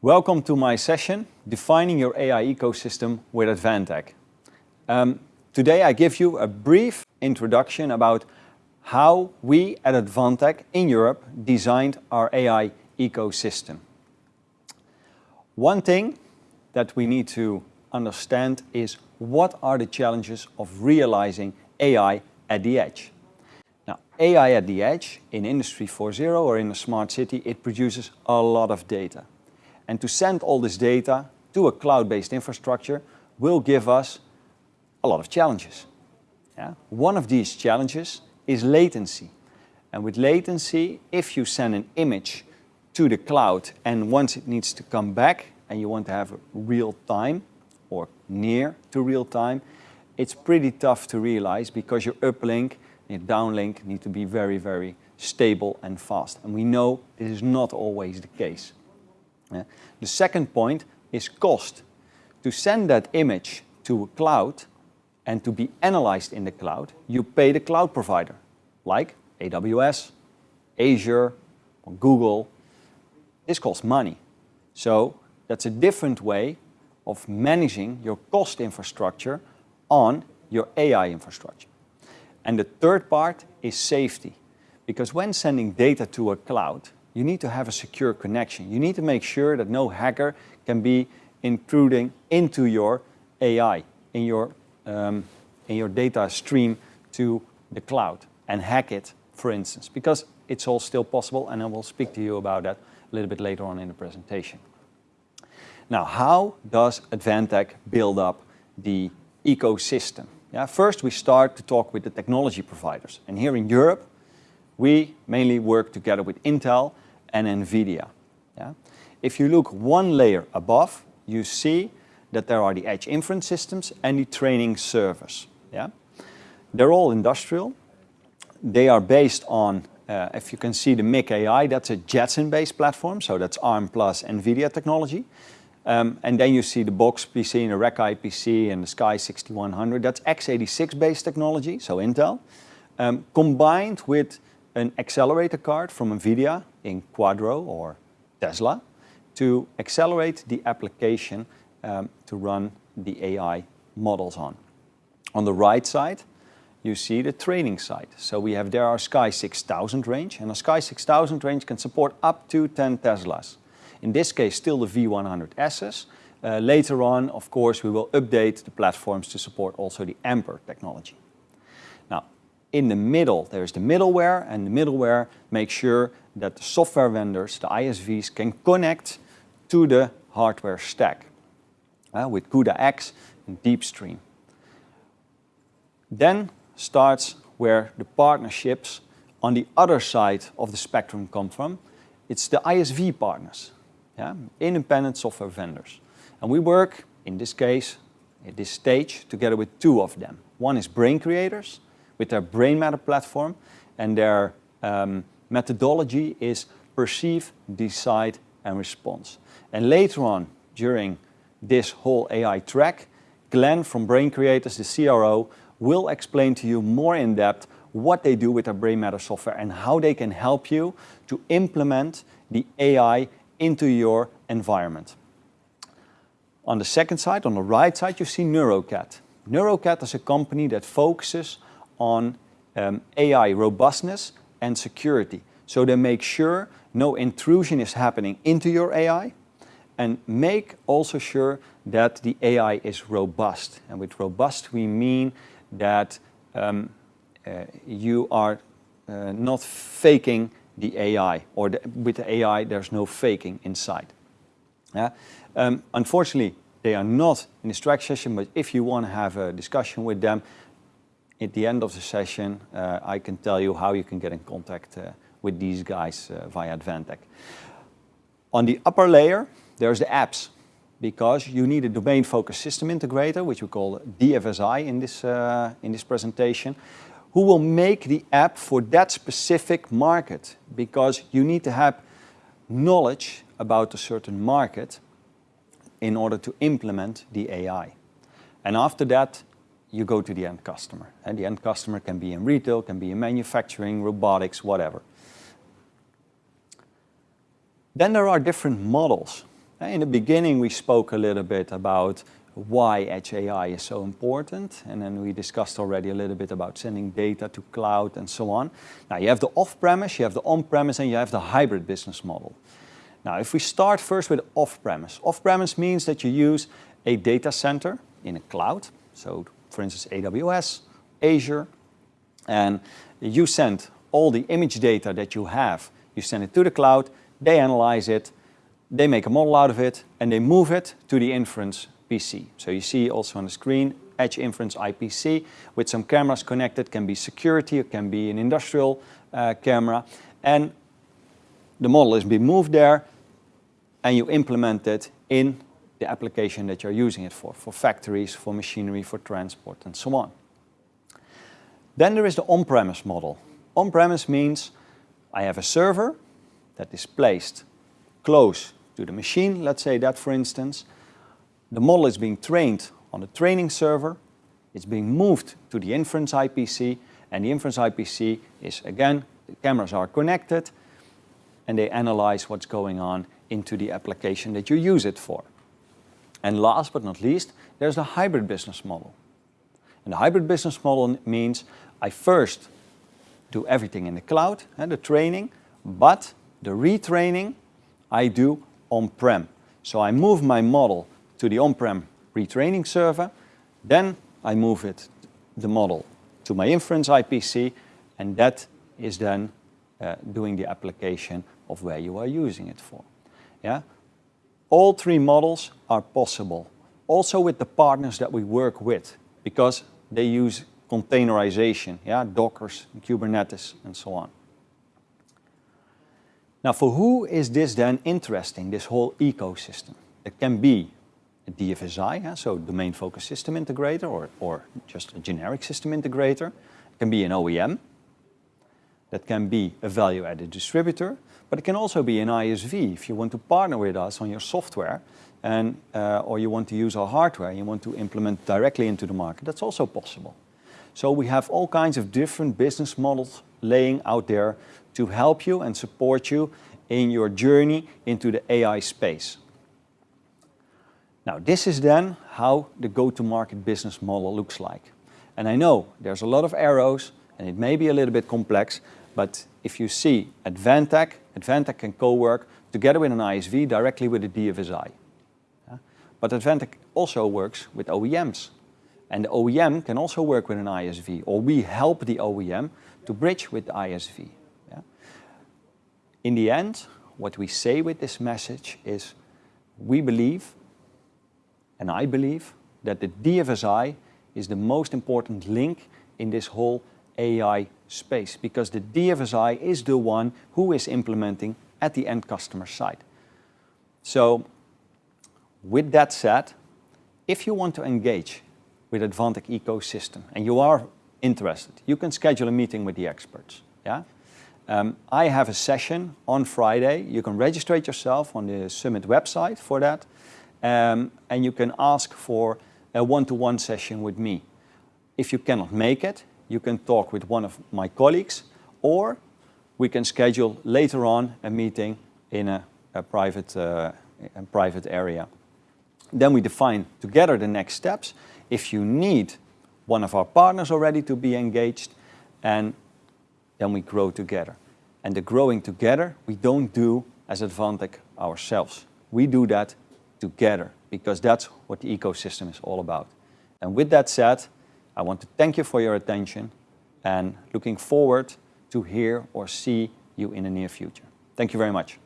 Welcome to my session, Defining Your AI Ecosystem with Advantech. Um, today I give you a brief introduction about how we at Advantech in Europe designed our AI ecosystem. One thing that we need to understand is what are the challenges of realizing AI at the edge. Now, AI at the edge in Industry 4.0 or in a smart city, it produces a lot of data. And to send all this data to a cloud-based infrastructure will give us a lot of challenges. Yeah? One of these challenges is latency. And with latency, if you send an image to the cloud and once it needs to come back and you want to have real time or near to real time, it's pretty tough to realize because your uplink and your downlink need to be very, very stable and fast. And we know this is not always the case. Yeah. The second point is cost. To send that image to a cloud and to be analyzed in the cloud, you pay the cloud provider, like AWS, Azure, or Google. This costs money. So that's a different way of managing your cost infrastructure on your AI infrastructure. And the third part is safety. Because when sending data to a cloud, you need to have a secure connection. You need to make sure that no hacker can be intruding into your AI, in your, um, in your data stream to the cloud and hack it, for instance, because it's all still possible and I will speak to you about that a little bit later on in the presentation. Now, how does Advantech build up the ecosystem? Yeah, first we start to talk with the technology providers. And here in Europe, we mainly work together with Intel and NVIDIA. Yeah? If you look one layer above, you see that there are the edge inference systems and the training servers. Yeah? They're all industrial. They are based on, uh, if you can see the MIC AI, that's a Jetson-based platform, so that's ARM plus NVIDIA technology. Um, and then you see the Box PC and the Rack PC and the Sky 6100, that's x86-based technology, so Intel, um, combined with an accelerator card from NVIDIA in Quadro or Tesla to accelerate the application um, to run the AI models on. On the right side, you see the training side. So we have there our Sky 6000 range, and a Sky 6000 range can support up to 10 Teslas. In this case, still the V100Ss. Uh, later on, of course, we will update the platforms to support also the Ampere technology. In the middle, there's the middleware, and the middleware makes sure that the software vendors, the ISVs, can connect to the hardware stack uh, with CUDA-X and DeepStream. Then starts where the partnerships on the other side of the spectrum come from. It's the ISV partners, yeah? independent software vendors. And we work, in this case, at this stage, together with two of them. One is Brain Creators, with their Brain Matter platform, and their um, methodology is perceive, decide, and response. And later on, during this whole AI track, Glenn from Brain Creators, the CRO, will explain to you more in depth what they do with their Brain Matter software and how they can help you to implement the AI into your environment. On the second side, on the right side, you see Neurocat. Neurocat is a company that focuses on um, AI robustness and security. So they make sure no intrusion is happening into your AI and make also sure that the AI is robust. And with robust we mean that um, uh, you are uh, not faking the AI or the, with the AI there's no faking inside. Yeah? Um, unfortunately they are not in this track session but if you want to have a discussion with them at the end of the session, uh, I can tell you how you can get in contact uh, with these guys uh, via Advantech. On the upper layer, there's the apps, because you need a domain-focused system integrator, which we call DFSI in this, uh, in this presentation, who will make the app for that specific market, because you need to have knowledge about a certain market in order to implement the AI. And after that, you go to the end customer. And the end customer can be in retail, can be in manufacturing, robotics, whatever. Then there are different models. In the beginning, we spoke a little bit about why Edge AI is so important, and then we discussed already a little bit about sending data to cloud and so on. Now you have the off-premise, you have the on-premise, and you have the hybrid business model. Now if we start first with off-premise. Off-premise means that you use a data center in a cloud, so for instance AWS, Azure, and you send all the image data that you have, you send it to the cloud, they analyze it, they make a model out of it, and they move it to the inference PC. So you see also on the screen, Edge Inference IPC with some cameras connected, can be security, it can be an industrial uh, camera. And the model is being moved there and you implement it in the application that you're using it for, for factories, for machinery, for transport and so on. Then there is the on-premise model. On-premise means I have a server that is placed close to the machine, let's say that for instance, the model is being trained on the training server, it's being moved to the inference IPC, and the inference IPC is again, the cameras are connected, and they analyze what's going on into the application that you use it for. And last but not least, there's the hybrid business model. And the hybrid business model means I first do everything in the cloud, and the training, but the retraining I do on-prem. So I move my model to the on-prem retraining server. Then I move it, the model to my inference IPC, and that is then uh, doing the application of where you are using it for. Yeah? All three models are possible, also with the partners that we work with, because they use containerization, yeah? Dockers, Kubernetes, and so on. Now, for who is this then interesting, this whole ecosystem? It can be a DFSI, so domain focused system integrator or, or just a generic system integrator. It can be an OEM. That can be a value-added distributor, but it can also be an ISV if you want to partner with us on your software and, uh, or you want to use our hardware, and you want to implement directly into the market, that's also possible. So we have all kinds of different business models laying out there to help you and support you in your journey into the AI space. Now this is then how the go-to-market business model looks like. And I know there's a lot of arrows and it may be a little bit complex, but if you see Advantech, Advantech can co-work together with an ISV directly with a DFSI. But Advantech also works with OEMs. And the OEM can also work with an ISV, or we help the OEM to bridge with the ISV. Yeah? In the end, what we say with this message is, we believe and I believe that the DFSI is the most important link in this whole AI space because the DFSI is the one who is implementing at the end customer side. So with that said, if you want to engage with Advantech ecosystem and you are interested, you can schedule a meeting with the experts. Yeah? Um, I have a session on Friday. You can register yourself on the Summit website for that um, and you can ask for a one-to-one -one session with me. If you cannot make it, you can talk with one of my colleagues or we can schedule later on a meeting in a, a private, uh, a private area. Then we define together the next steps. If you need one of our partners already to be engaged and then we grow together. And the growing together, we don't do as Advantech ourselves. We do that together because that's what the ecosystem is all about. And with that said, I want to thank you for your attention and looking forward to hear or see you in the near future. Thank you very much.